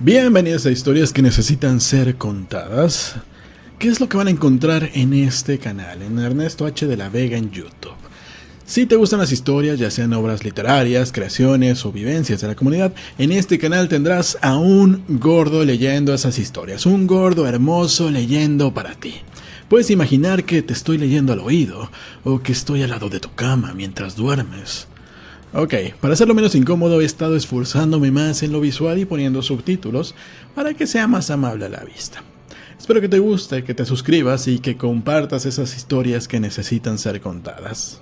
Bienvenidos a historias que necesitan ser contadas. ¿Qué es lo que van a encontrar en este canal, en Ernesto H. de la Vega en YouTube? Si te gustan las historias, ya sean obras literarias, creaciones o vivencias de la comunidad, en este canal tendrás a un gordo leyendo esas historias, un gordo hermoso leyendo para ti. Puedes imaginar que te estoy leyendo al oído, o que estoy al lado de tu cama mientras duermes. Ok, para hacerlo menos incómodo he estado esforzándome más en lo visual y poniendo subtítulos para que sea más amable a la vista. Espero que te guste, que te suscribas y que compartas esas historias que necesitan ser contadas.